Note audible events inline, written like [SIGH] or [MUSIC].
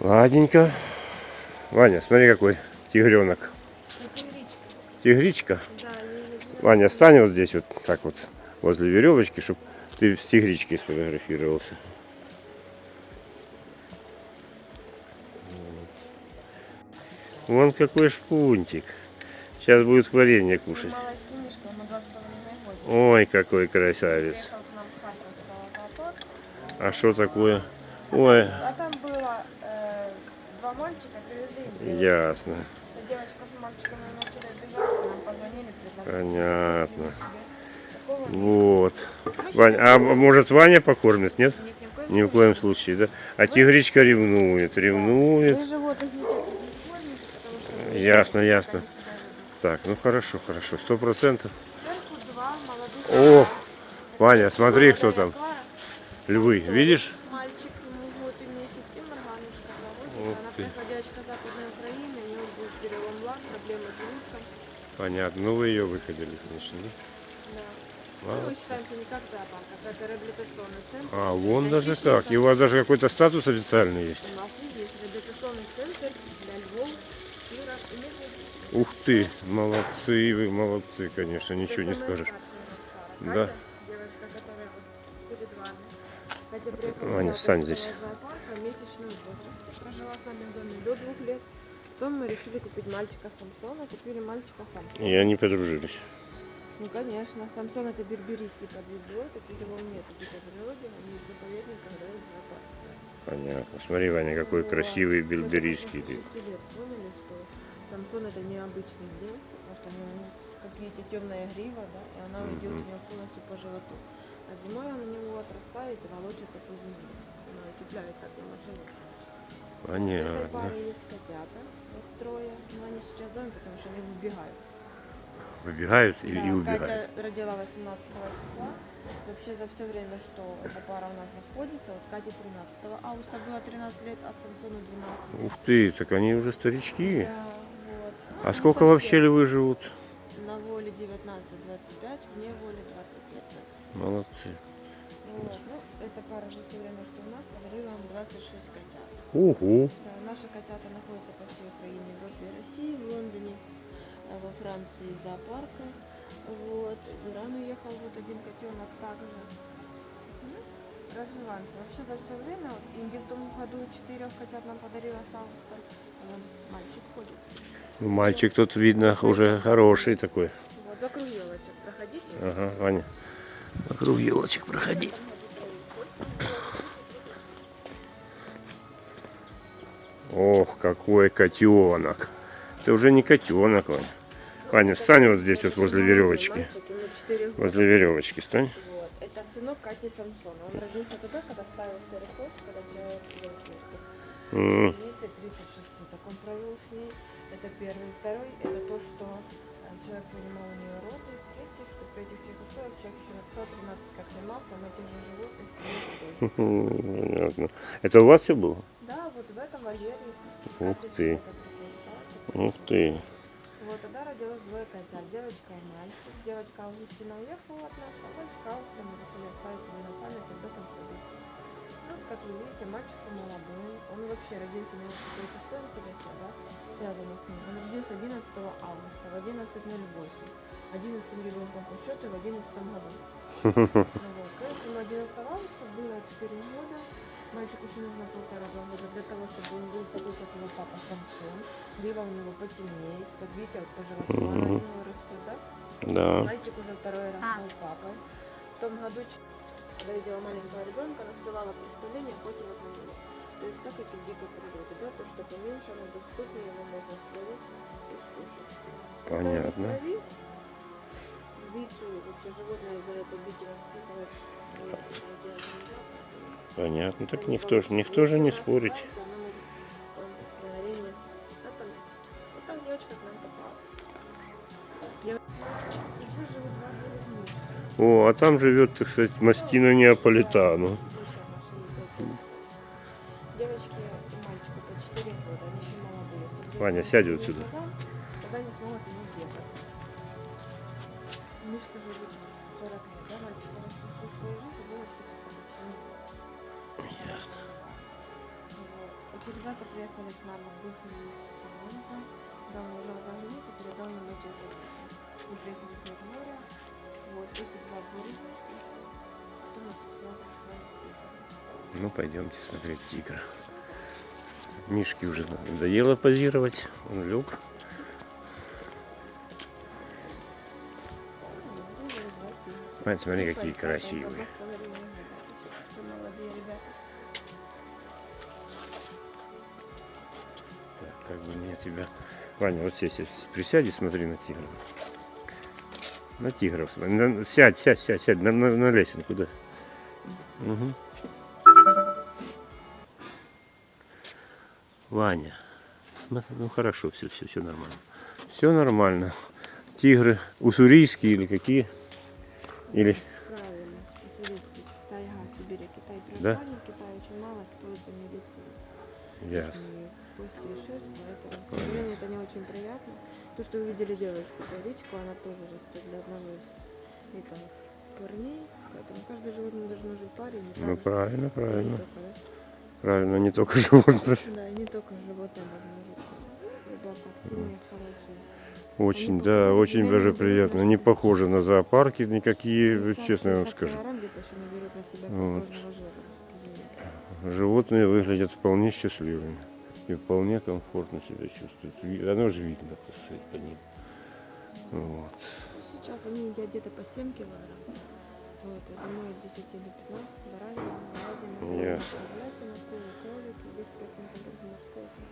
Ладненько. Ваня, смотри какой тигренок. Тигричка. Тигричка. Да, Ваня, стань вот здесь вот так вот возле веревочки, чтобы ты с тигричкой сфотографировался. Вон какой шпунтик. Сейчас будет варенье кушать. Ой, какой красавец. А что такое? Ой, А там было два мальчика, их. ясно. Девочка с мальчиками начали бежать, нам позвонили. Понятно. Вот. Вань, а может Ваня покормит, нет? нет ни в коем Ни в коем случае, да? А тигричка ревнует, ревнует. Мы животных не кормим, потому что... Ясно, ясно. Так, ну хорошо, хорошо, сто процентов. Ох, Ваня, смотри, кто там. Львы, видишь? Мальчик, ему год и месяц, и Марганушка, два Ух годика. Она ты. приходячка Западной Украины, у нее был лак, проблемы с желудком. Понятно, ну вы ее выходили, конечно, да? Да. Ну, мы считаемся не как зоопарк, а как реабилитационный центр. А, вон Для даже так. И у вас даже какой-то статус официальный есть. У нас есть реабилитационный центр для львов, тигров и медведей. Ух ты, молодцы вы, молодцы, конечно, ничего не Это скажешь. нас Да. Девочка, которая вот перед вами. Кстати, приехала Ваня, с встань здесь. зоопарка в месячном возрасте. Прожила с нами в доме до двух лет. Потом мы решили купить мальчика Самсона, купили мальчика Самсона. И они подружились. Ну, конечно, Самсон это берберийский подвидой, таких его нет в дикой природе, они в заповедниках, да, в. Понятно. Смотри, Ваня, какой Вот. красивый только после шести лет поняли, что Самсон это необычный зверь, потому что у него, как видите, темная грива, да, и она идет у него полностью по животу. А зимой он у него отрастает и волочится по земле. Она утепляет так ему живот. Понятно. котята, вот трое, но они сейчас в доме, потому что они выбегают. Выбегают Да, и убегают. Катя родила 18 числа. Вообще за все время, что эта пара у нас находится, вот Кате 13 августа было 13 лет, а Самсону 12. Ух ты, так они уже старички. Да, вот. Ну, А не сколько вообще львы живут? На воле 19-25, вне воли 25-20. Молодцы. Вот. Ну, эта пара за все время, что у нас, 26 котят. Угу. Да, наши котята находятся по всей Украине, Европе и России, в Лондоне, а во Франции в зоопарках. Вот. В Иран уехал вот один котенок также. Развиваемся. Вообще за все время, вот, Инге в том году четырех котят нам подарила с августа. Вон, мальчик ходит. Ну, Мальчик тут, видно, уже хороший такой. Вот, вокруг елочек проходите. Ага, Ваня. Вокруг елочек проходи. Какой котенок. Это уже не котенок, Ваня. Ваня, встань вот здесь вот возле веревочки. Возле веревочки стань. Вот. Это сынок Кати Самсона. Он родился тогда, когда ставился рекорд, когда человек. М, 36 суток он провел с ней. Это первый. Второй, это то, что э, человек принимал у нее роды. Третий, что при этих всех условиях человек еще написал 13 капель масла на тех же животных. Понятно. Это у вас все было? Вот в этом вольере. Ух ты. Ух ты. Вот тогда родилось двое котят, девочка и мальчик. Девочка Августина уехала от нас, а мальчик Августа мы решили оставить себе на память об этом событии. Ну, как вы видите, мальчик уже молодой. Он вообще родился, мне вот такое число интересно, да, связано с ним. Он родился 11 августа в 11.08. 11 ребенком по счету в 11 году. [LAUGHS] Ну вот, поэтому 11 августа было 4 года. Мальчику еще нужно полтора-два года для того, чтобы он был такой, как его папа Самсон. Грива у него потемнеет. Как видите, вот она у него растет, да? Да. Мальчик уже второй раз стал папой. В том году, когда видела маленького ребенка, она срывала представление, на него. То есть так, как и в дикой природе, да? То, что поменьше, оно доступнее, его можно словить и скушать. Понятно. крови, Вицу, вообще животное за это бить и воспитывать, делать нельзя. Понятно. Так никто же никто же не спорить. О, а там живет, так сказать, мастина неаполитану. Девочке и мальчику по 4 года, они еще молодые. Ваня, сядь вот сюда. Тогда не смогут его бегать. Мишка живет 40 лет, да, мальчик всю свою жизнь, девочка 7 Вот. К нам в Тимонка. Да, уже разогнались, передал нам эти. Мы приехали с Межморья. Вот эти два бурика. Ну, пойдемте смотреть тигра. Мишке уже надоело позировать. Он лег. Ань, смотри, какие красивые. Как бы мне тебя... Ваня, вот здесь присядь и смотри на тигра. На тигров смотри. На- Сядь, сядь, сядь, сядь, на, на, на лесенку, да. Мгм. Ваня. Ну, ну, хорошо, все, все, все нормально. Все нормально. Тигры уссурийские или какие? Или Правильно. Уссурийский. Тайга, Сибирь, Китай Да? Китае очень мало используется медицина. Ясно. И кости и шерсть, поэтому, к сожалению, это не очень приятно. То, что вы видели девочку, Речку, она тоже растет для одного из это, парней. Поэтому каждое животное должно жить в паре, не Ну так? правильно, Не правильно. только, да? Правильно, не только животные. [LAUGHS] Да, и не только животные должны жить. Ребята, хорошие. Очень, Они да, очень даже животных. приятно. Не похоже на зоопарки никакие, И честно я вам 60 скажу. не себя Вот. Животные выглядят вполне счастливыми и вполне комфортно себя чувствуют. Оно же видно, так сказать, по ним. Вот. Сейчас они едят где-то по 7 килограмм. Вот, а зимой от 10 до 15 баранина, говядина, Ясно. говядина, куры, кролики, 10% морской.